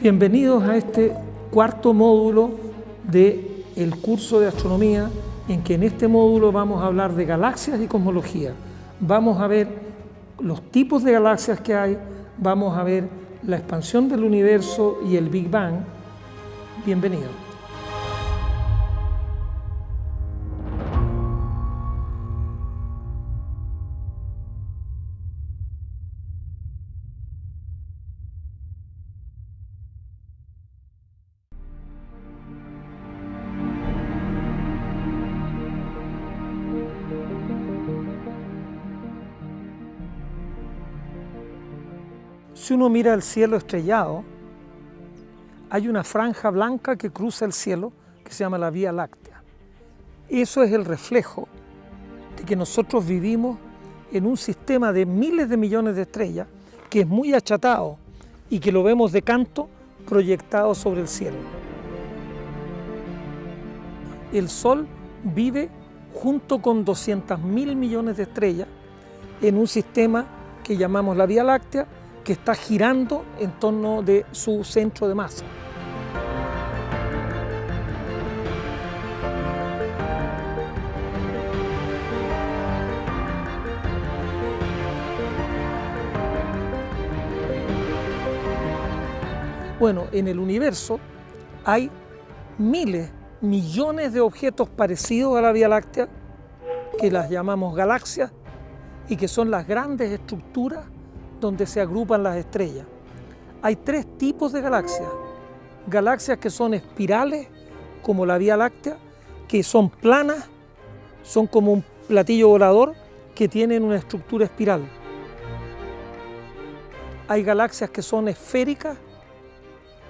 Bienvenidos a este cuarto módulo del el curso de astronomía en que en este módulo vamos a hablar de galaxias y cosmología. Vamos a ver los tipos de galaxias que hay, vamos a ver la expansión del universo y el Big Bang. Bienvenidos. Si uno mira el cielo estrellado, hay una franja blanca que cruza el cielo que se llama la Vía Láctea. Eso es el reflejo de que nosotros vivimos en un sistema de miles de millones de estrellas que es muy achatado y que lo vemos de canto proyectado sobre el cielo. El Sol vive junto con 200 mil millones de estrellas en un sistema que llamamos la Vía Láctea que está girando en torno de su centro de masa. Bueno, en el universo hay miles, millones de objetos parecidos a la Vía Láctea, que las llamamos galaxias, y que son las grandes estructuras donde se agrupan las estrellas. Hay tres tipos de galaxias. Galaxias que son espirales, como la Vía Láctea, que son planas, son como un platillo volador que tienen una estructura espiral. Hay galaxias que son esféricas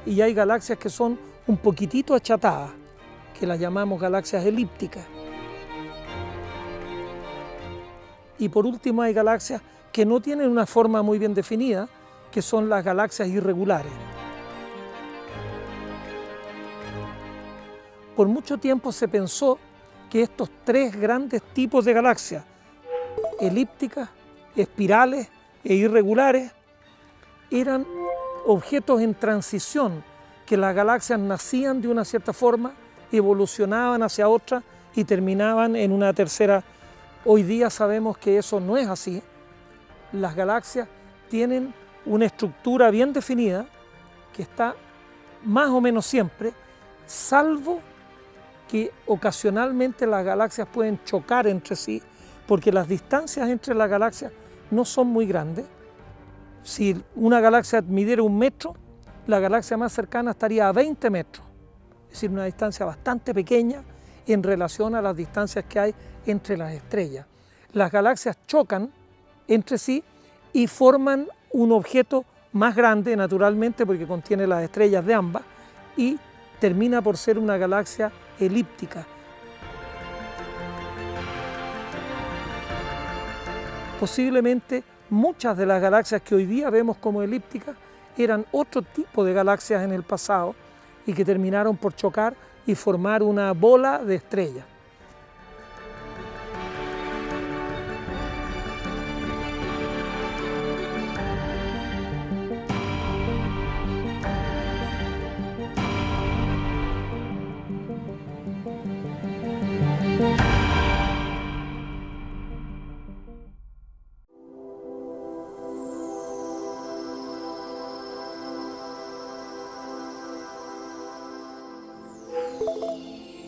y hay galaxias que son un poquitito achatadas, que las llamamos galaxias elípticas. Y por último hay galaxias que no tienen una forma muy bien definida, que son las galaxias irregulares. Por mucho tiempo se pensó que estos tres grandes tipos de galaxias, elípticas, espirales e irregulares, eran objetos en transición, que las galaxias nacían de una cierta forma, evolucionaban hacia otra y terminaban en una tercera. Hoy día sabemos que eso no es así, las galaxias tienen una estructura bien definida que está más o menos siempre, salvo que ocasionalmente las galaxias pueden chocar entre sí, porque las distancias entre las galaxias no son muy grandes. Si una galaxia midiera un metro, la galaxia más cercana estaría a 20 metros, es decir, una distancia bastante pequeña en relación a las distancias que hay entre las estrellas. Las galaxias chocan entre sí y forman un objeto más grande naturalmente porque contiene las estrellas de ambas y termina por ser una galaxia elíptica. Posiblemente muchas de las galaxias que hoy día vemos como elípticas eran otro tipo de galaxias en el pasado y que terminaron por chocar y formar una bola de estrellas.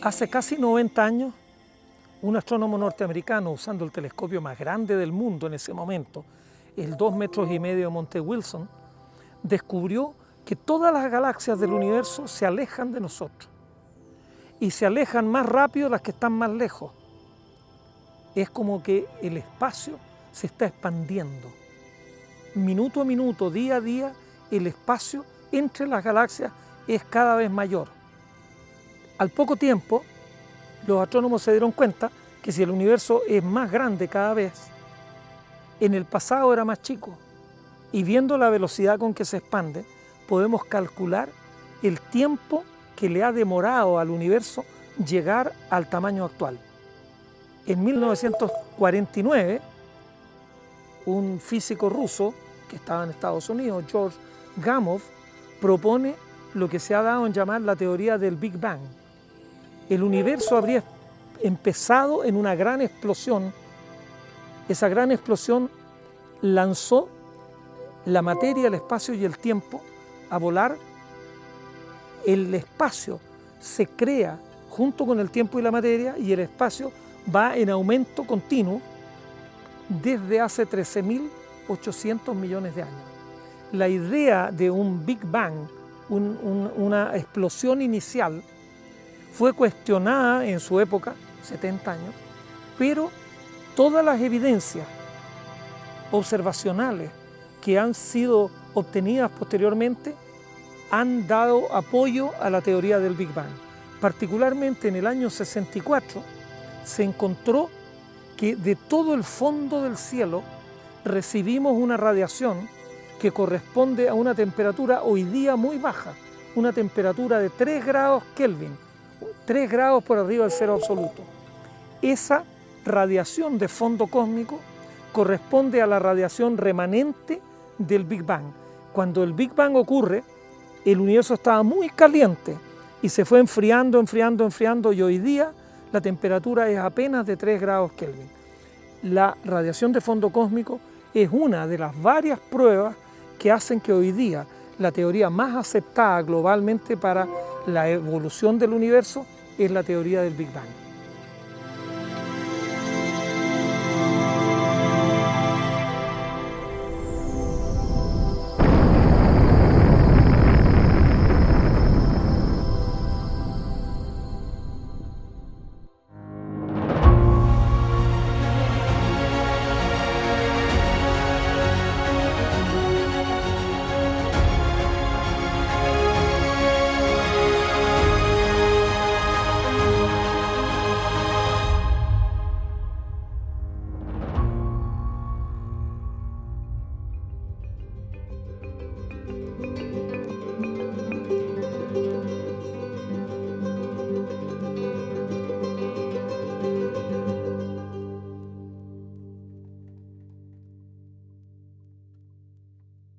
Hace casi 90 años, un astrónomo norteamericano, usando el telescopio más grande del mundo en ese momento, el 2 metros y medio de Monte Wilson, descubrió que todas las galaxias del universo se alejan de nosotros y se alejan más rápido las que están más lejos. Es como que el espacio se está expandiendo. Minuto a minuto, día a día, el espacio entre las galaxias es cada vez mayor. Al poco tiempo, los astrónomos se dieron cuenta que si el universo es más grande cada vez, en el pasado era más chico, y viendo la velocidad con que se expande, podemos calcular el tiempo que le ha demorado al universo llegar al tamaño actual. En 1949, un físico ruso que estaba en Estados Unidos, George Gamow, propone lo que se ha dado en llamar la teoría del Big Bang. El universo habría empezado en una gran explosión. Esa gran explosión lanzó la materia, el espacio y el tiempo a volar. El espacio se crea junto con el tiempo y la materia y el espacio va en aumento continuo desde hace 13.800 millones de años. La idea de un Big Bang, una explosión inicial, fue cuestionada en su época, 70 años, pero todas las evidencias observacionales que han sido obtenidas posteriormente han dado apoyo a la teoría del Big Bang. Particularmente en el año 64 se encontró que de todo el fondo del cielo recibimos una radiación que corresponde a una temperatura hoy día muy baja, una temperatura de 3 grados Kelvin, 3 grados por arriba del cero absoluto. Esa radiación de fondo cósmico corresponde a la radiación remanente del Big Bang. Cuando el Big Bang ocurre, el universo estaba muy caliente y se fue enfriando, enfriando, enfriando y hoy día la temperatura es apenas de 3 grados Kelvin. La radiación de fondo cósmico es una de las varias pruebas que hacen que hoy día la teoría más aceptada globalmente para la evolución del universo es la teoría del Big Bang.